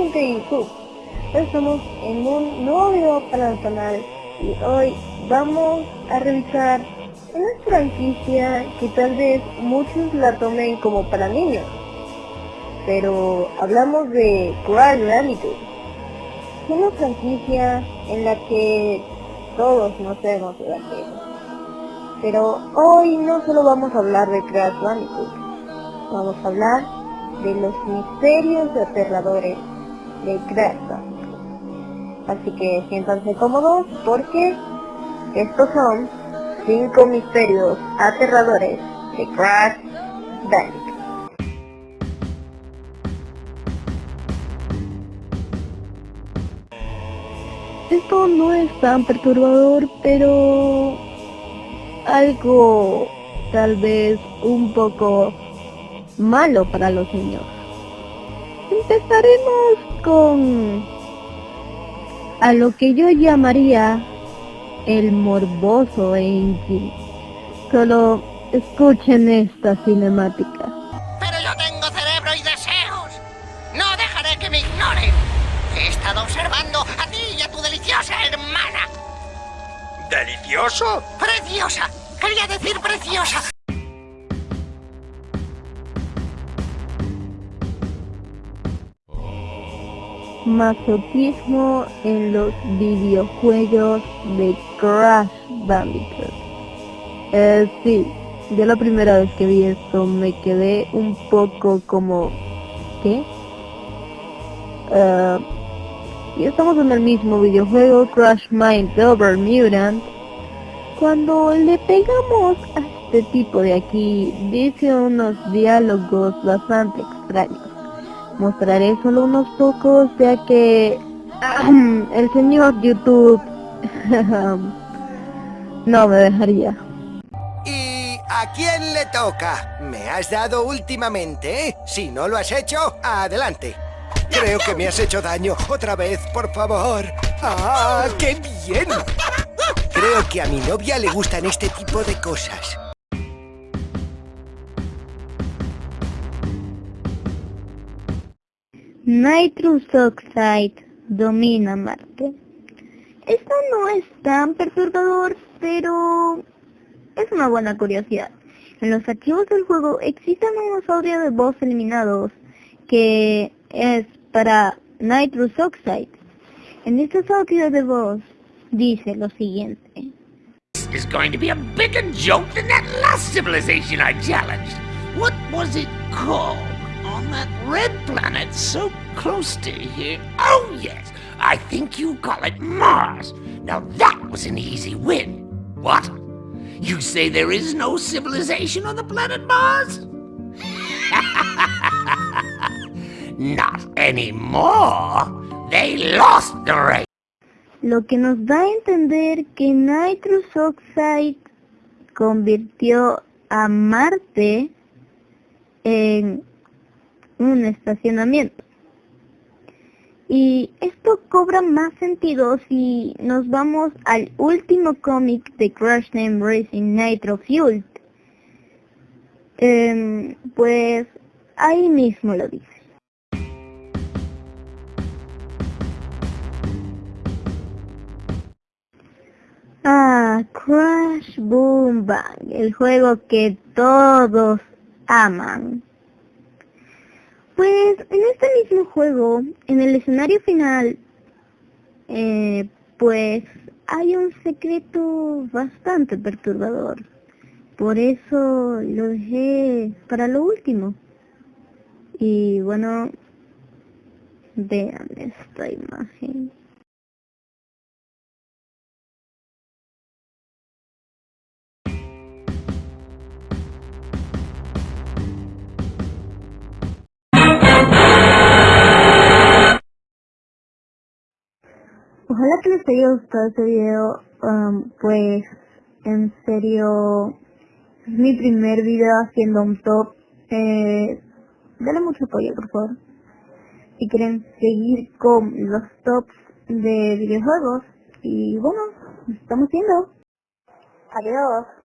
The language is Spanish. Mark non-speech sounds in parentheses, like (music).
gente de YouTube, estamos en un nuevo video para el canal y hoy vamos a revisar una franquicia que tal vez muchos la tomen como para niños, pero hablamos de Crash Bandicoot, una franquicia en la que todos conocemos de pero hoy no solo vamos a hablar de Crash Bandicoot, vamos a hablar de los misterios aterradores de Crash Así que siéntanse cómodos porque estos son 5 misterios aterradores de Crash Bandicoot. Esto no es tan perturbador, pero algo tal vez un poco malo para los niños. Empezaremos con a lo que yo llamaría el morboso Enki. Solo escuchen esta cinemática. Pero yo tengo cerebro y deseos. No dejaré que me ignoren. He estado observando a ti y a tu deliciosa hermana. ¿Delicioso? Preciosa. Quería decir preciosa. Masoquismo en los videojuegos de Crash Bandicoot. Eh, sí, ya la primera vez que vi esto me quedé un poco como... ¿Qué? Uh, y estamos en el mismo videojuego Crash Mind Over Mutant. Cuando le pegamos a este tipo de aquí, dice unos diálogos bastante extraños. Mostraré solo unos pocos ya que el señor YouTube (laughs) no me dejaría. ¿Y a quién le toca? Me has dado últimamente, ¿eh? Si no lo has hecho, adelante. Creo que me has hecho daño. Otra vez, por favor. ¡Ah, qué bien! Creo que a mi novia le gustan este tipo de cosas. Nitrous Oxide domina Marte. Esto no es tan perturbador, pero es una buena curiosidad. En los archivos del juego existen unos audios de voz eliminados que es para Nitrous Oxide. En estos audios de voz dice lo siguiente. is going to be a bigger joke than that last civilization I challenged. What was it called? On that red planet so close to here. Oh, yes, I think you call it Mars. Now that was an easy win. What? You say there is no civilization on the planet Mars? (laughs) Not anymore. They lost the race. Lo que nos da a entender que Nitrous Oxide convirtió a Marte en un estacionamiento. Y esto cobra más sentido si nos vamos al último cómic de Crash Name Racing Nitro Fuel. Em, pues ahí mismo lo dice. Ah, Crash Boom Bang, el juego que todos aman. Pues en este mismo juego, en el escenario final, eh, pues hay un secreto bastante perturbador. Por eso lo dejé para lo último. Y bueno, vean esta imagen. Ojalá que les haya gustado este video, um, pues en serio es mi primer video haciendo un top. Eh, dale mucho apoyo por favor. Si quieren seguir con los tops de videojuegos. Y bueno, nos estamos viendo. Adiós.